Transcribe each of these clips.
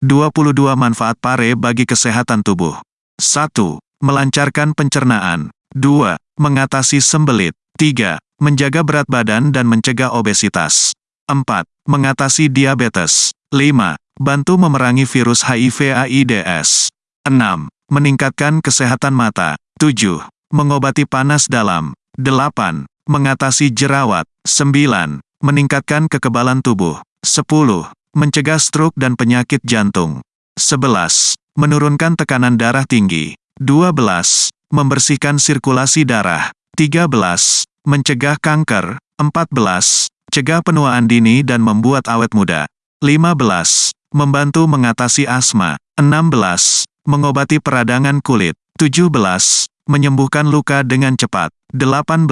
22 manfaat pare bagi kesehatan tubuh. 1. Melancarkan pencernaan. 2. Mengatasi sembelit. 3. Menjaga berat badan dan mencegah obesitas. 4. Mengatasi diabetes. 5. Bantu memerangi virus HIV AIDS. 6. Meningkatkan kesehatan mata. 7. Mengobati panas dalam. 8. Mengatasi jerawat. 9. Meningkatkan kekebalan tubuh. 10. Mencegah stroke dan penyakit jantung. 11. Menurunkan tekanan darah tinggi. 12. Membersihkan sirkulasi darah. 13. Mencegah kanker. 14. Cegah penuaan dini dan membuat awet muda. 15. Membantu mengatasi asma. 16. Mengobati peradangan kulit. 17. Menyembuhkan luka dengan cepat. 18.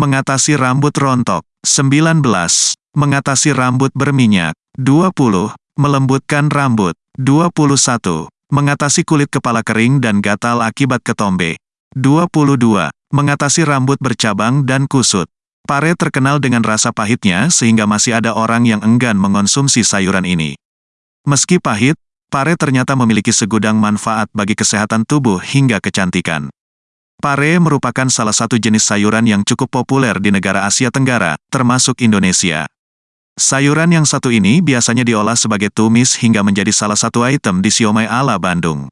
Mengatasi rambut rontok. 19. Mengatasi rambut berminyak. 20. Melembutkan rambut. 21. Mengatasi kulit kepala kering dan gatal akibat ketombe. 22. Mengatasi rambut bercabang dan kusut. Pare terkenal dengan rasa pahitnya sehingga masih ada orang yang enggan mengonsumsi sayuran ini. Meski pahit, pare ternyata memiliki segudang manfaat bagi kesehatan tubuh hingga kecantikan. Pare merupakan salah satu jenis sayuran yang cukup populer di negara Asia Tenggara, termasuk Indonesia. Sayuran yang satu ini biasanya diolah sebagai tumis hingga menjadi salah satu item di siomay ala Bandung.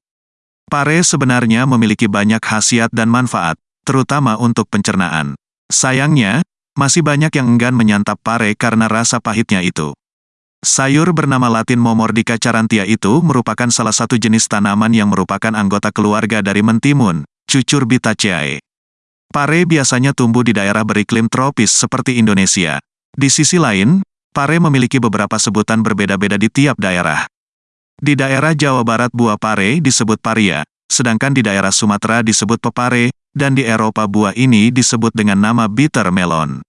Pare sebenarnya memiliki banyak khasiat dan manfaat, terutama untuk pencernaan. Sayangnya, masih banyak yang enggan menyantap pare karena rasa pahitnya itu. Sayur bernama latin Momordica charantia itu merupakan salah satu jenis tanaman yang merupakan anggota keluarga dari mentimun, Cucurbitaceae. Pare biasanya tumbuh di daerah beriklim tropis seperti Indonesia. Di sisi lain, Pare memiliki beberapa sebutan berbeda-beda di tiap daerah. Di daerah Jawa Barat buah pare disebut paria, sedangkan di daerah Sumatera disebut pepare, dan di Eropa buah ini disebut dengan nama bitter melon.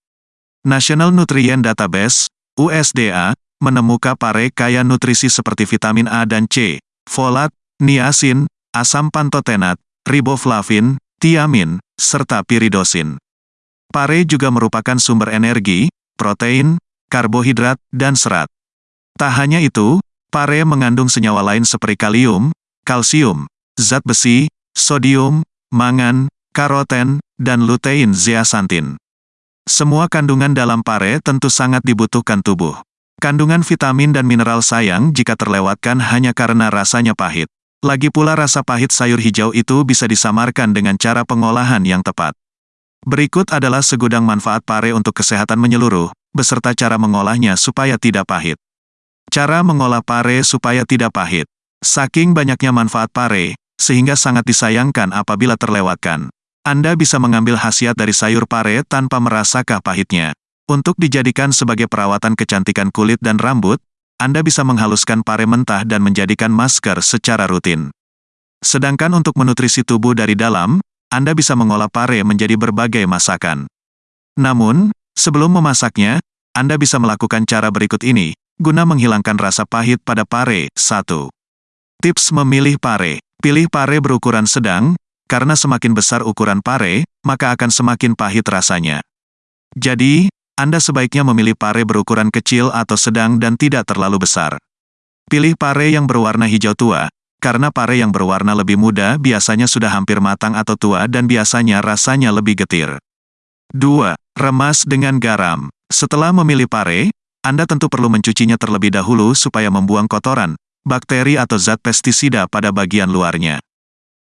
National Nutrient Database, USDA, menemukan pare kaya nutrisi seperti vitamin A dan C, folat, niacin, asam pantotenat, riboflavin, tiamin, serta piridosin. Pare juga merupakan sumber energi, protein, karbohidrat, dan serat. Tak hanya itu, pare mengandung senyawa lain seperti kalium, kalsium, zat besi, sodium, mangan, karoten, dan lutein zeaxanthin. Semua kandungan dalam pare tentu sangat dibutuhkan tubuh. Kandungan vitamin dan mineral sayang jika terlewatkan hanya karena rasanya pahit. Lagi pula rasa pahit sayur hijau itu bisa disamarkan dengan cara pengolahan yang tepat. Berikut adalah segudang manfaat pare untuk kesehatan menyeluruh, beserta cara mengolahnya supaya tidak pahit. Cara mengolah pare supaya tidak pahit. Saking banyaknya manfaat pare, sehingga sangat disayangkan apabila terlewatkan. Anda bisa mengambil khasiat dari sayur pare tanpa merasakah pahitnya. Untuk dijadikan sebagai perawatan kecantikan kulit dan rambut, Anda bisa menghaluskan pare mentah dan menjadikan masker secara rutin. Sedangkan untuk menutrisi tubuh dari dalam, anda bisa mengolah pare menjadi berbagai masakan. Namun, sebelum memasaknya, Anda bisa melakukan cara berikut ini, guna menghilangkan rasa pahit pada pare. 1. Tips memilih pare. Pilih pare berukuran sedang, karena semakin besar ukuran pare, maka akan semakin pahit rasanya. Jadi, Anda sebaiknya memilih pare berukuran kecil atau sedang dan tidak terlalu besar. Pilih pare yang berwarna hijau tua, karena pare yang berwarna lebih muda biasanya sudah hampir matang atau tua dan biasanya rasanya lebih getir. 2. Remas dengan garam. Setelah memilih pare, Anda tentu perlu mencucinya terlebih dahulu supaya membuang kotoran, bakteri atau zat pestisida pada bagian luarnya.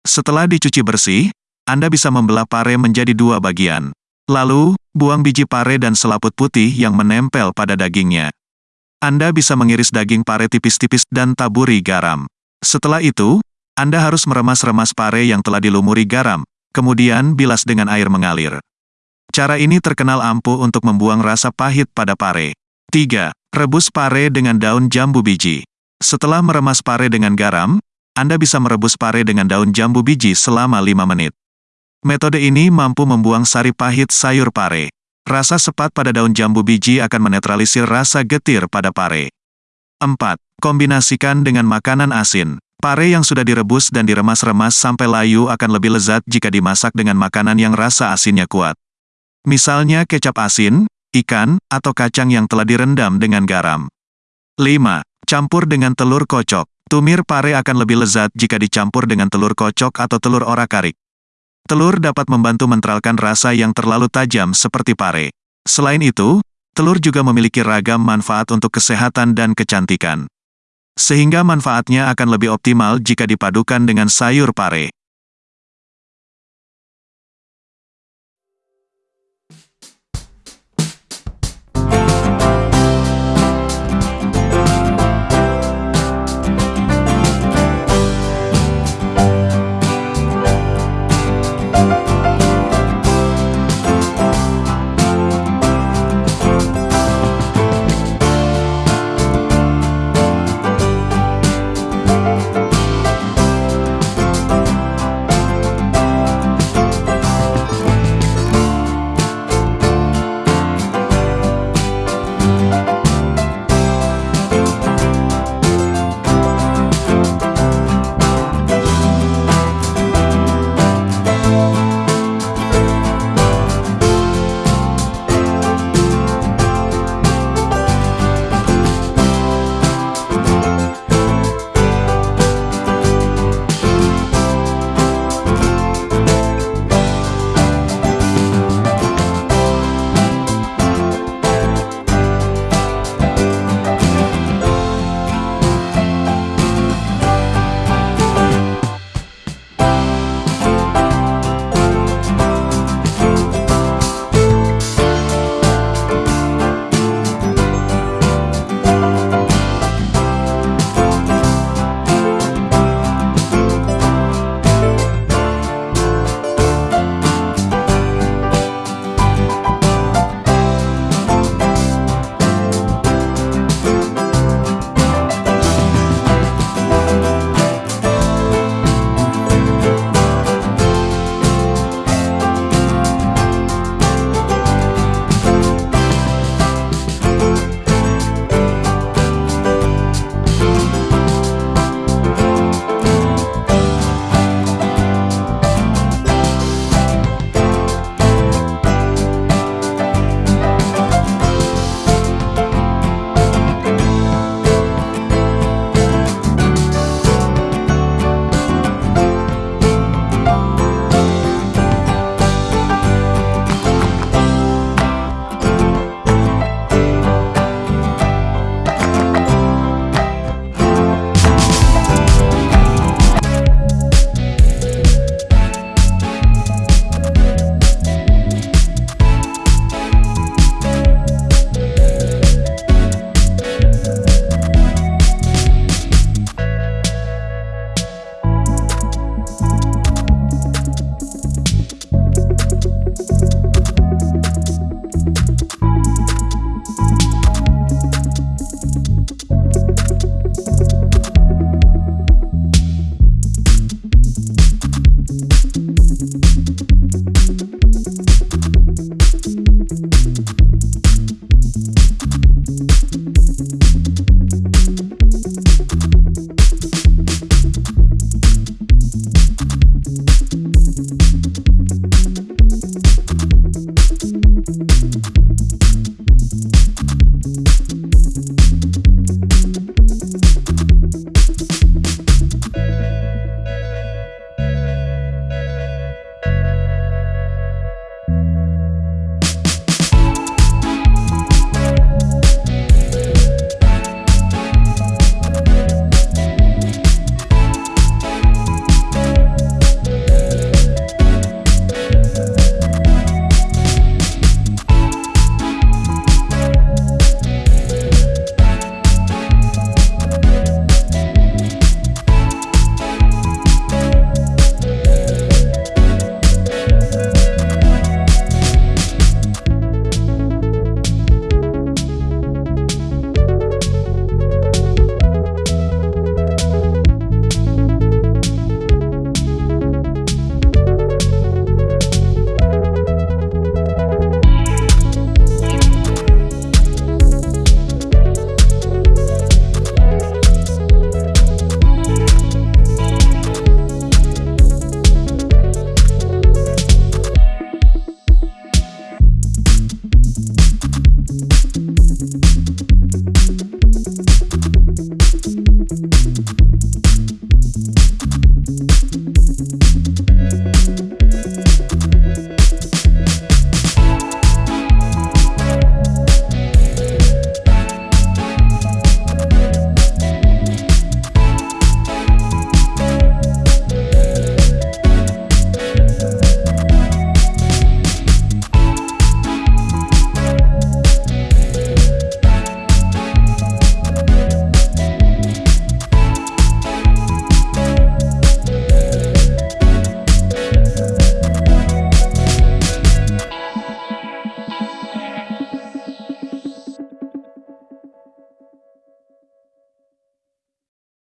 Setelah dicuci bersih, Anda bisa membelah pare menjadi dua bagian. Lalu, buang biji pare dan selaput putih yang menempel pada dagingnya. Anda bisa mengiris daging pare tipis-tipis dan taburi garam. Setelah itu, Anda harus meremas-remas pare yang telah dilumuri garam, kemudian bilas dengan air mengalir. Cara ini terkenal ampuh untuk membuang rasa pahit pada pare. 3. Rebus pare dengan daun jambu biji. Setelah meremas pare dengan garam, Anda bisa merebus pare dengan daun jambu biji selama 5 menit. Metode ini mampu membuang sari pahit sayur pare. Rasa sepat pada daun jambu biji akan menetralisir rasa getir pada pare. 4. Kombinasikan dengan makanan asin. Pare yang sudah direbus dan diremas-remas sampai layu akan lebih lezat jika dimasak dengan makanan yang rasa asinnya kuat. Misalnya kecap asin, ikan, atau kacang yang telah direndam dengan garam. 5. Campur dengan telur kocok. Tumir pare akan lebih lezat jika dicampur dengan telur kocok atau telur orak-arik. Telur dapat membantu mentralkan rasa yang terlalu tajam seperti pare. Selain itu, telur juga memiliki ragam manfaat untuk kesehatan dan kecantikan. Sehingga manfaatnya akan lebih optimal jika dipadukan dengan sayur pare. Thank